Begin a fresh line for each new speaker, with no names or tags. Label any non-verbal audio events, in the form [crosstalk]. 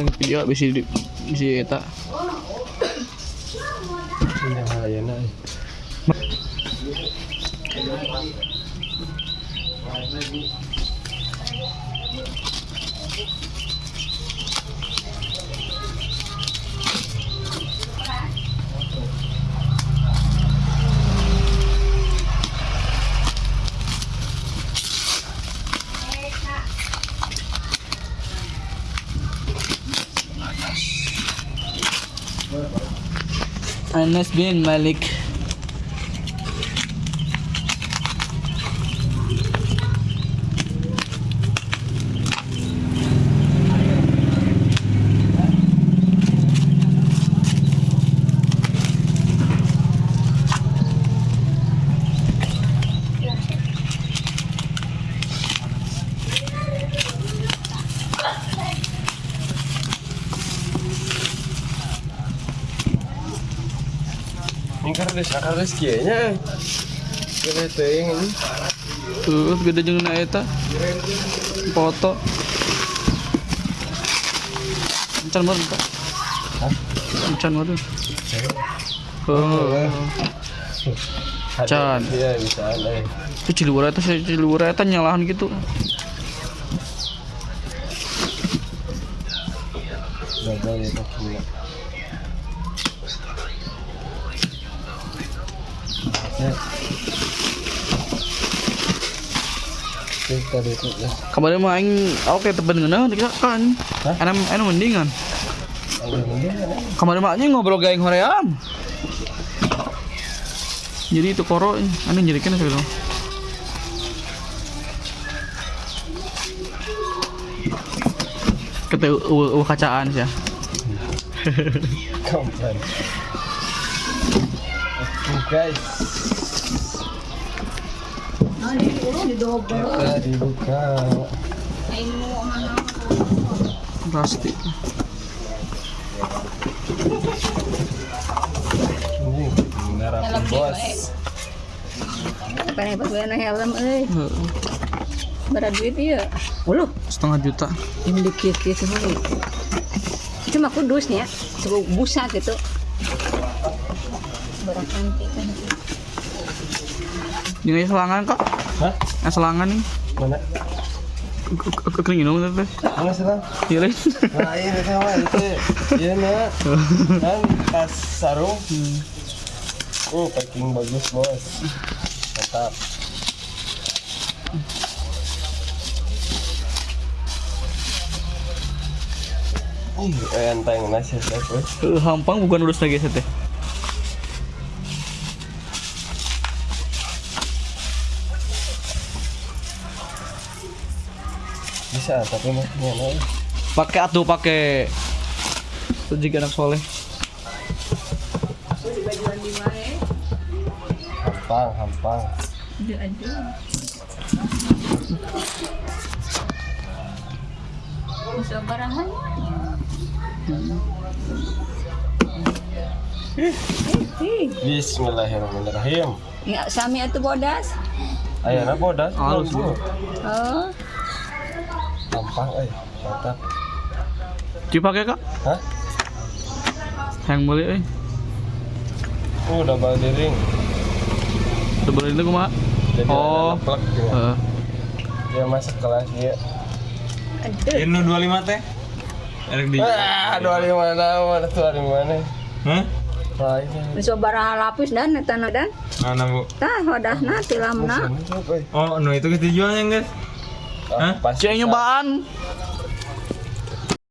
lagi video bisa di bisa eta
Ini hayana.
أنس بن مالك
Ini kan. Kita teuing ini.
tuh gede jeung na eta foto encan meureun Pak
Hah?
encan meureun oh Can.
Iya bisa ada.
itu eta eta nyalahan gitu
Gagal ya Kita
kemarin mah aing oke tepen ngeunah kita kan.
Hah?
enak enak mendingan kemarin mah anjing ngobrol gaeng hoream. Jadi itu koro aneh dong kata uh, uh, kacaan sih ya. [laughs]
Komplain. Guys. Kita dibuka.
plastik
ngarapin bos.
Bayar helm euy.
Heeh.
Berat duit ieu. Uluh,
setengah juta
ini dikit kieu semua. Cuma kudusnya, busa gitu. Kan.
ini selangan kak
Hah?
yang selangan nih
Mana?
kering minum teh
Mana sih bang?
iya lain
Nah ini sama itu. Iya nak. [laughs] Kan tas sarung. Oh packing bagus bos. Mantap. Eh, enteng nasi weh.
Eh, hampang bukan lulus lagi teh
Bisa, tapi makinnya nah.
pakai atuh pakai itu juga anak soleh
Hampang, hampang.
Bisa barahan.
Bismillahirrahmanirrahim.
Ya, sami atuh bodas.
Ayo na bodas.
Halus,
Bu.
Oh,
Hampang, eh. Mantap.
Cuy pakai kak
Hah?
yang boleh eh
Oh, udah balik ring.
udah boleh itu kumaha Oh.
plug gitu.
Heeh.
Dia masuk kelas dia.
aduh.
Ini 25 teh. Erek di.
Ah, dua di mana? Mana tuh di mana?
Hah?
Bisa baraha lapis dan eta dan.
Mana, Bu?
Tah wadahna tilamna.
Oh, no itu kita jualnya, guys.
Ah,
Hah?
Cek nyobaan